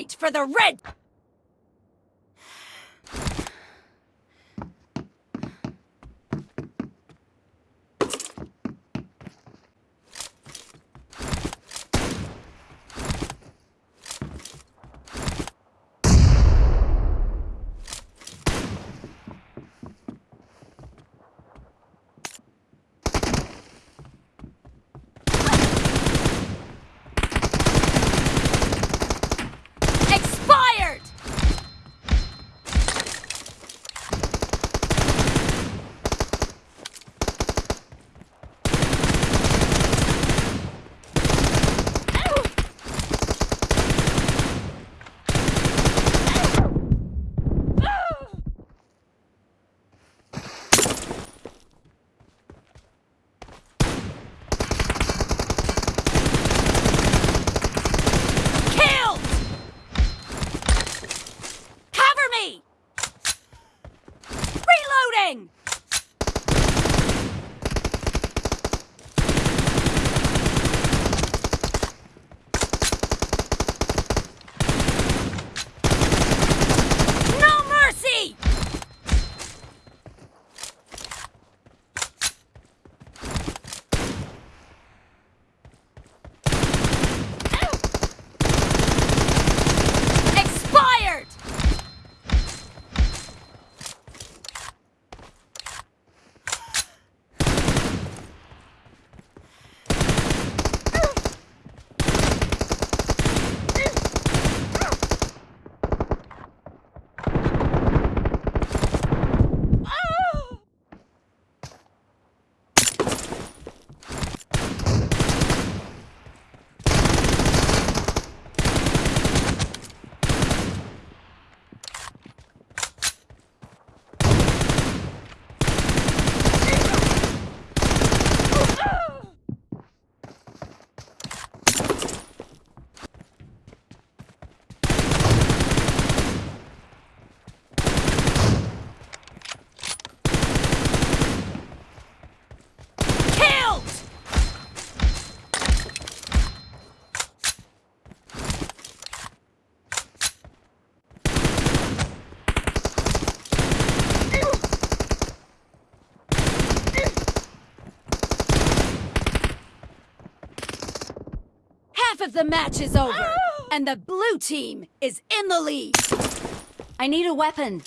point for the red. Half of the match is over, and the blue team is in the lead. I need a weapon.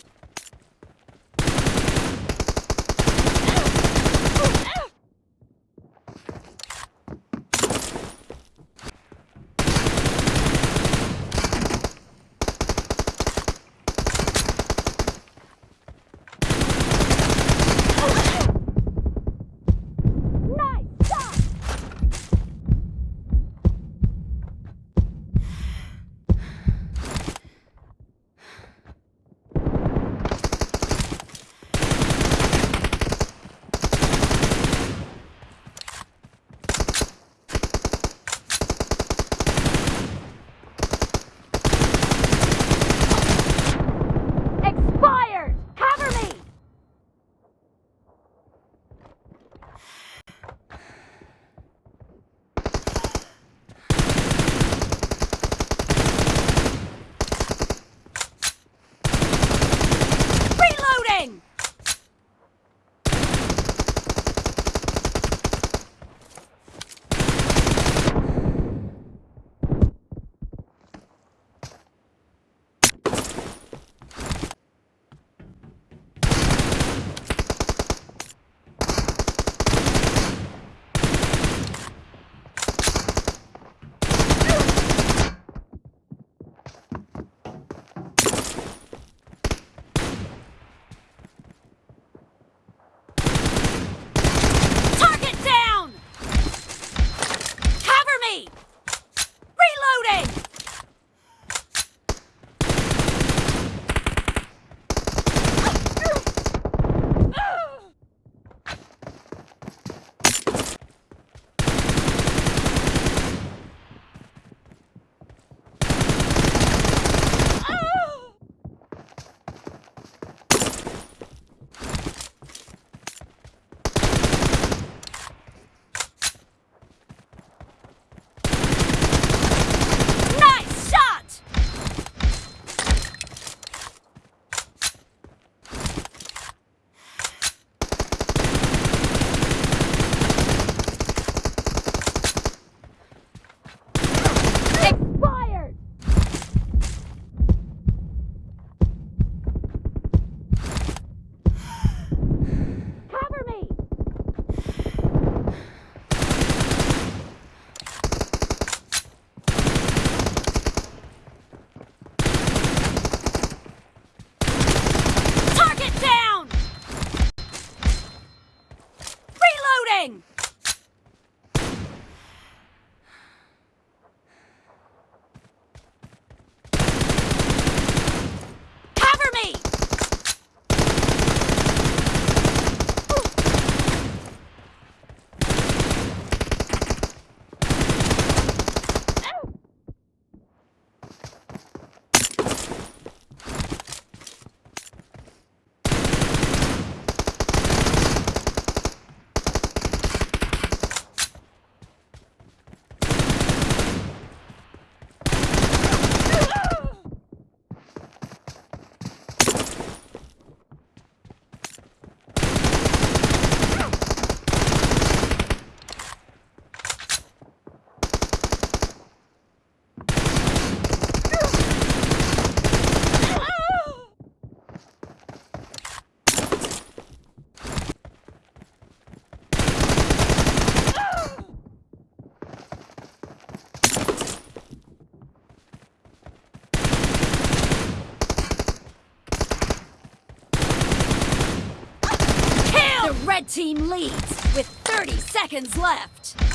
Red team leads with 30 seconds left.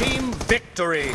Team victory!